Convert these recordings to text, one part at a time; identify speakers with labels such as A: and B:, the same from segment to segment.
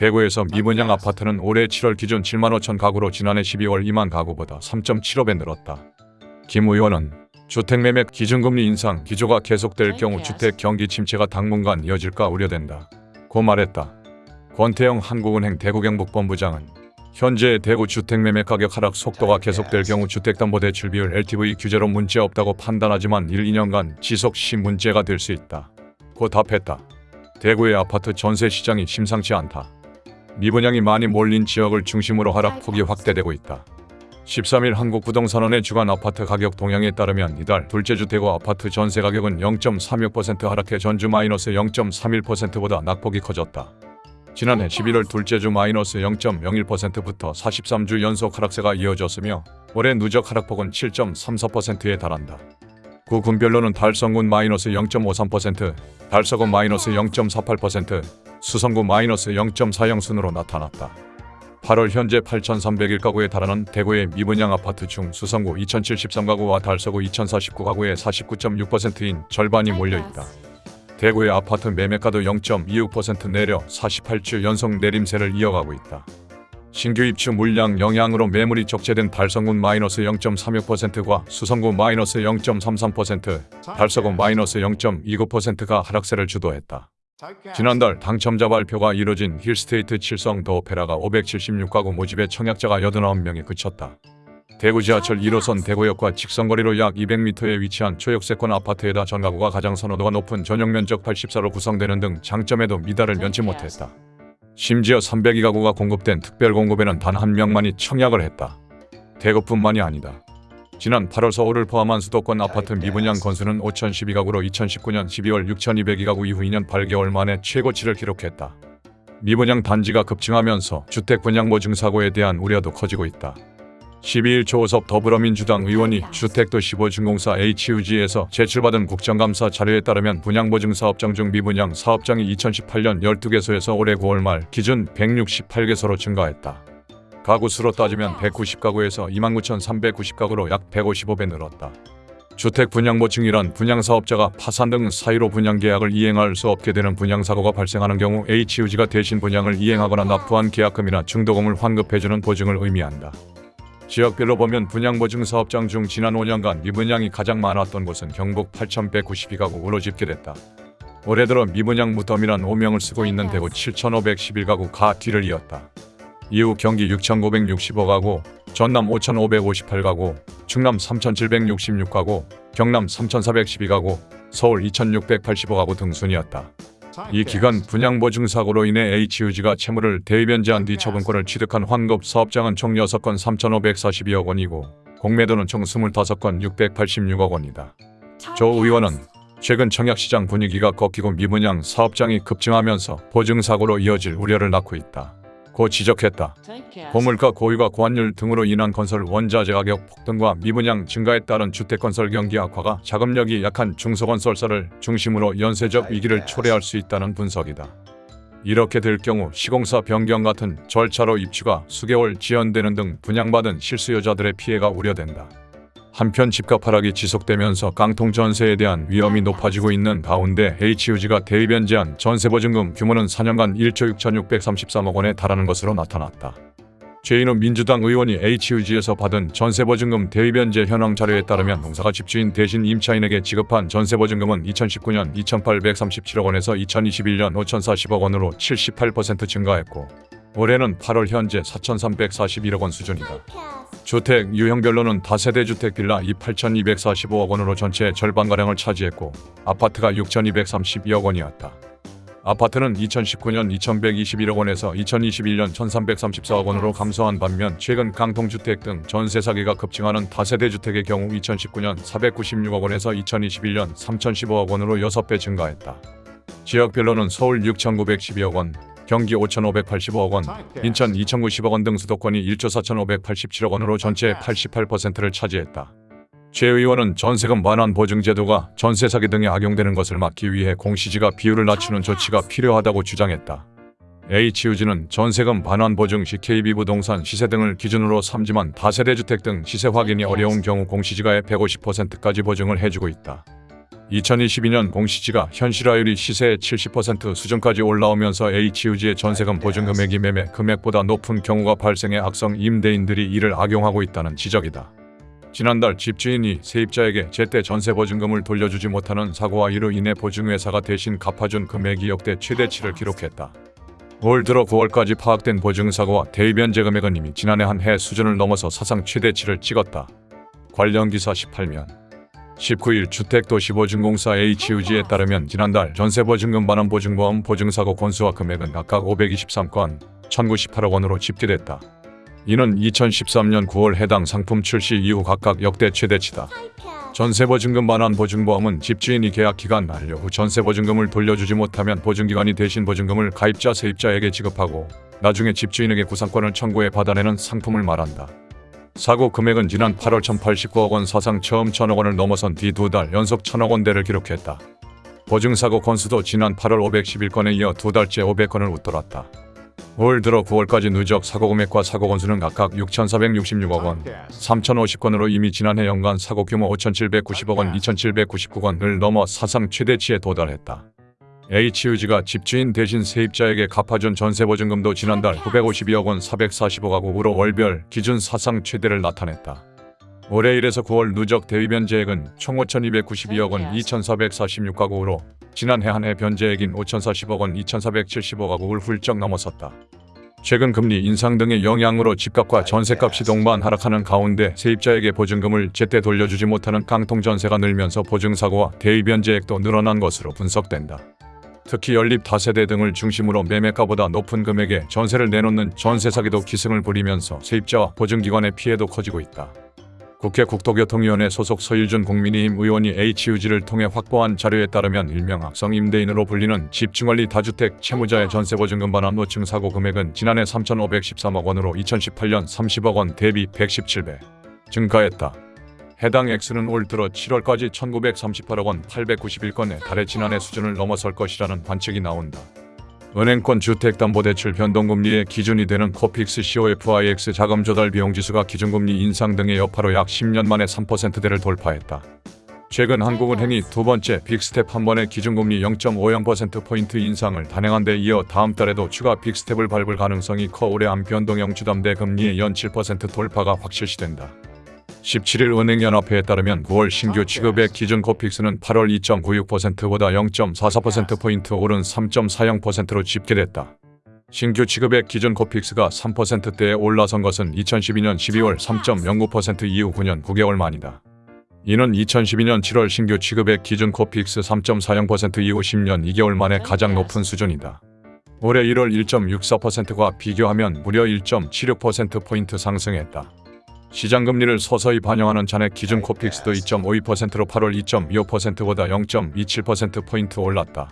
A: 대구에서 미분양 아파트는 올해 7월 기준 7만 5천 가구로 지난해 12월 2만 가구보다 3.75배 늘었다. 김 의원은 주택 매매 기준금리 인상 기조가 계속될 경우 주택 경기 침체가 당분간 이어질까 우려된다. 고 말했다. 권태영 한국은행 대구경북본부장은 현재 대구 주택 매매 가격 하락 속도가 계속될 경우 주택담보대출 비율 LTV 규제로 문제 없다고 판단하지만 1, 2년간 지속 시 문제가 될 수 있다. 고 답했다. 대구의 아파트 전세 시장이 심상치 않다. 미분양이 많이 몰린 지역을 중심으로 하락폭이 확대되고 있다. 13일 한국부동산원의 주간 아파트 가격 동향에 따르면 이달 둘째 주 대구 아파트 전세 가격은 0.36% 하락해 전주 마이너스 0.31%보다 낙폭이 커졌다. 지난해 11월 둘째 주 마이너스 0.01%부터 43주 연속 하락세가 이어졌으며 올해 누적 하락폭은 7.34%에 달한다. 구 군별로는 달성군 마이너스 0.53%, 달서군 마이너스 0.48%, 수성구 마이너스 0.40 순으로 나타났다. 8월 현재 8,301가구에 달하는 대구의 미분양 아파트 중 수성구 2,073가구와 달서구 2,049가구의 49.6%인 절반이 몰려있다. 대구의 아파트 매매가도 0.26% 내려 48주 연속 내림세를 이어가고 있다. 신규 입주 물량 영향으로 매물이 적재된 달성군 마이너스 0.36%과 수성구 마이너스 0.33%, 달서구 마이너스 0.29%가 하락세를 주도했다. 지난달 당첨자 발표가 이뤄진 힐스테이트 칠성 더 오페라가 576가구 모집에 청약자가 89명에 그쳤다. 대구 지하철 1호선 대구역과 직선거리로 약 200m에 위치한 초역세권 아파트에다 전가구가 가장 선호도가 높은 전용 면적 84로 구성되는 등 장점에도 미달을 면치 못했다. 심지어 302가구가 공급된 특별 공급에는 단 한 명만이 청약을 했다. 대구뿐만이 아니다. 지난 8월 서울을 포함한 수도권 아파트 미분양 건수는 5,012가구로 2019년 12월 6,202가구 이후 2년 8개월 만에 최고치를 기록했다. 미분양 단지가 급증하면서 주택 분양 보증 사고에 대한 우려도 커지고 있다. 12일 조호섭 더불어민주당 의원이 주택도시보증공사 HUG에서 제출받은 국정감사 자료에 따르면 분양보증 사업장 중 미분양 사업장이 2018년 12개소에서 올해 9월 말 기준 168개소로 증가했다. 가구 수로 따지면 190가구에서 29,390가구로 약 155배 늘었다. 주택 분양보증이란 분양사업자가 파산 등 사유로 분양계약을 이행할 수 없게 되는 분양사고가 발생하는 경우 HUG가 대신 분양을 이행하거나 납부한 계약금이나 중도금을 환급해주는 보증을 의미한다. 지역별로 보면 분양보증 사업장 중 지난 5년간 미분양이 가장 많았던 곳은 경북 8,192가구로 집계됐다. 올해 들어 미분양 무덤이란 오명을 쓰고 있는 대구 7,511가구가 뒤를 이었다. 이후 경기 6,965가구, 전남 5,558가구, 충남 3,766가구, 경남 3,412가구, 서울 2,685가구 등 순이었다. 이 기간 분양보증 사고로 인해 HUG가 채무를 대변제한 뒤 처분권을 취득한 환급 사업장은 총 6건 3,542억 원이고 공매도는 총 25건 686억 원이다. 조 의원은 최근 청약시장 분위기가 꺾이고 미분양 사업장이 급증하면서 보증사고로 이어질 우려를 낳고 있다. 고 지적했다. 고물가 고유가 고환율 등으로 인한 건설 원자재 가격 폭등과 미분양 증가에 따른 주택건설 경기 악화가 자금력이 약한 중소건설사를 중심으로 연쇄적 위기를 초래할 수 있다는 분석이다. 이렇게 될 경우 시공사 변경 같은 절차로 입주가 수개월 지연되는 등 분양받은 실수요자들의 피해가 우려된다. 한편 집값 하락이 지속되면서 깡통 전세에 대한 위험이 높아지고 있는 가운데 HUG가 대입변제한 전세 보증금 규모는 4년간 1조 6,633억 원에 달하는 것으로 나타났다. 최인호 민주당 의원이 HUG에서 받은 전세보증금 대입변제 현황 자료에 따르면 농사가 집주인 대신 임차인에게 지급한 전세보증금은 2019년 2,837억 원에서 2021년 5,040억 원으로 78% 증가했고 올해는 8월 현재 4,341억 원 수준이다. 주택 유형별로는 다세대 주택 빌라 2 8,245억 원으로 전체의 절반가량을 차지했고 아파트가 6,232억 원이었다. 아파트는 2019년 2,121억 원에서 2021년 1,334억 원으로 감소한 반면 최근 강통주택 등 전세 사기가 급증하는 다세대 주택의 경우 2019년 496억 원에서 2021년 3,015억 원으로 6배 증가했다. 지역별로는 서울 6,912억 원, 경기 5,585억 원, 인천 2,090억 원 등 수도권이 1조 4,587억 원으로 전체의 88%를 차지했다. 최 의원은 전세금 완환 보증 제도가 전세 사기 등에 악용되는 것을 막기 위해 공시지가 비율을 낮추는 조치가 필요하다고 주장했다. HUG는 전세금 반환 보증 시 KB부동산 시세 등을 기준으로 삼지만 다세대 주택 등 시세 확인이 어려운 경우 공시지가의 150%까지 보증을 해주고 있다. 2022년 공시지가 현실화율이 시세의 70% 수준까지 올라오면서 H유지의 전세금 보증 금액이 매매 금액보다 높은 경우가 발생해 악성 임대인들이 이를 악용하고 있다는 지적이다. 지난달 집주인이 세입자에게 제때 전세 보증금을 돌려주지 못하는 사고와 이로 인해 보증회사가 대신 갚아준 금액이 역대 최대치를 기록했다. 올 들어 9월까지 파악된 보증사고와 대위변제 금액은 이미 지난해 한 해 수준을 넘어서 사상 최대치를 찍었다. 관련 기사 18면 19일 주택도시보증공사 H유지에 따르면 지난달 전세보증금 반환 보증보험 보증사고 건수와 금액은 각각 523건, 1098억 원으로 집계됐다. 이는 2013년 9월 해당 상품 출시 이후 각각 역대 최대치다. 전세보증금 반환 보증보험은 집주인이 계약 기간 만료 후 전세보증금을 돌려주지 못하면 보증기관이 대신 보증금을 가입자 세입자에게 지급하고 나중에 집주인에게 구상권을 청구해 받아내는 상품을 말한다. 사고 금액은 지난 8월 1089억 원 사상 처음 천억 원을 넘어선 뒤 두 달 연속 천억 원대를 기록했다. 보증사고 건수도 지난 8월 511건에 이어 두 달째 500건을 웃돌았다. 올 들어 9월까지 누적 사고 금액과 사고 건수는 각각 6,466억 원, 3,050건으로 이미 지난해 연간 사고 규모 5,790억 원, 2,799건을 넘어 사상 최대치에 도달했다. H유지가 집주인 대신 세입자에게 갚아준 전세보증금도 지난달 952억 원 445가구로 월별 기준 사상 최대를 나타냈다. 올해 1에서 9월 누적 대위 변제액은 총 5,292억 원 2,446가구로 지난해 한 해 변제액인 5,040억 원 2,475가구를 훌쩍 넘어섰다. 최근 금리 인상 등의 영향으로 집값과 전세값이 동반 하락하는 가운데 세입자에게 보증금을 제때 돌려주지 못하는 깡통 전세가 늘면서 보증사고와 대위 변제액도 늘어난 것으로 분석된다. 특히 연립 다세대 등을 중심으로 매매가보다 높은 금액에 전세를 내놓는 전세 사기도 기승을 부리면서 세입자와 보증기관의 피해도 커지고 있다. 국회 국토교통위원회 소속 서일준 국민의힘 의원이 HUG를 통해 확보한 자료에 따르면 일명 악성 임대인으로 불리는 집중관리 다주택 채무자의 전세보증금 반환 보증 사고 금액은 지난해 3,513억 원으로 2018년 30억 원 대비 117배 증가했다. 해당 액수는 올 들어 7월까지 1938억 원 891건에 달해 지난해 수준을 넘어설 것이라는 관측이 나온다. 은행권 주택담보대출 변동금리의 기준이 되는 코픽스 COFIX 자금 조달 비용 지수가 기준금리 인상 등의 여파로 약 10년 만에 3%대를 돌파했다. 최근 한국은행이 두 번째 빅스텝 한 번의 기준금리 0.50%포인트 인상을 단행한 데 이어 다음 달에도 추가 빅스텝을 밟을 가능성이 커 올해 안 변동형 주담대 금리의 연 7% 돌파가 확실시된다. 17일 은행연합회에 따르면 9월 신규 취급액 기준 코픽스는 8월 2.96%보다 0.44%포인트 오른 3.40%로 집계됐다. 신규 취급액 기준 코픽스가 3%대에 올라선 것은 2012년 12월 3.09% 이후 9년 9개월 만이다. 이는 2012년 7월 신규 취급액 기준 코픽스 3.40% 이후 10년 2개월 만에 가장 높은 수준이다. 올해 1월 1.64%과 비교하면 무려 1.76%포인트 상승했다. 시장 금리를 서서히 반영하는 잔액 기준 코픽스도 2.52%로 8월 2.25%보다 0.27%포인트 올랐다.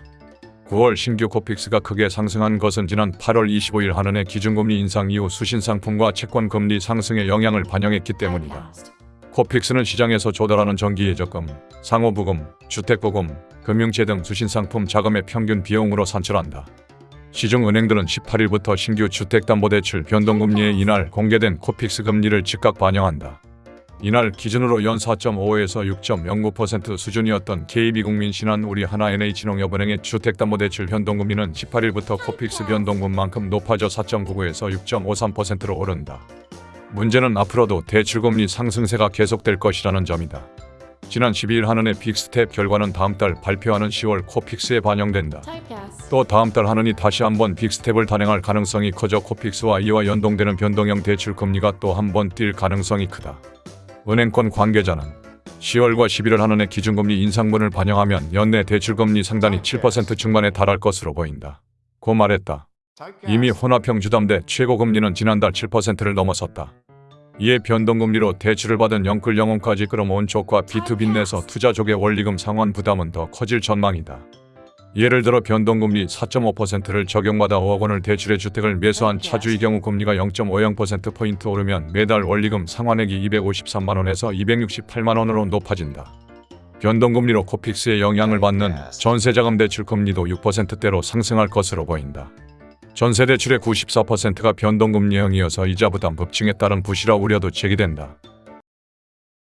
A: 9월 신규 코픽스가 크게 상승한 것은 지난 8월 25일 한은의 기준금리 인상 이후 수신상품과 채권 금리 상승의 영향을 반영했기 때문이다. 코픽스는 시장에서 조달하는 정기예적금, 상호부금, 주택부금, 금융채 등 수신상품 자금의 평균 비용으로 산출한다. 시중은행들은 18일부터 신규 주택담보대출 변동금리에 이날 공개된 코픽스 금리를 즉각 반영한다. 이날 기준으로 연 4.5에서 6.09% 수준이었던 KB국민 신한 우리 하나NH농협은행의 주택담보대출 변동금리는 18일부터 코픽스 변동분만큼 높아져 4.99에서 6.53%로 오른다. 문제는 앞으로도 대출금리 상승세가 계속될 것이라는 점이다. 지난 12일 한은의 빅스텝 결과는 다음 달 발표하는 10월 코픽스에 반영된다. 또 다음 달 한은이 다시 한번 빅스텝을 단행할 가능성이 커져 코픽스와 이와 연동되는 변동형 대출 금리가 또 한 번 뛸 가능성이 크다. 은행권 관계자는 10월과 11월 한은의 기준금리 인상분을 반영하면 연내 대출금리 상단이 7% 중반에 달할 것으로 보인다. 고 말했다. 이미 혼합형 주담대 최고금리는 지난달 7%를 넘어섰다. 이에 변동금리로 대출을 받은 영끌 영혼까지 끌어모은 쪽과 비투비 내서 투자족의 원리금 상환 부담은 더 커질 전망이다. 예를 들어 변동금리 4.5%를 적용받아 5억 원을 대출해 주택을 매수한 차주의 경우 금리가 0.50%포인트 오르면 매달 원리금 상환액이 253만 원에서 268만 원으로 높아진다. 변동금리로 코픽스에 영향을 받는 전세자금 대출 금리도 6%대로 상승할 것으로 보인다. 전세 대출의 94%가 변동금리형이어서 이자 부담 급증에 따른 부실화 우려도 제기된다.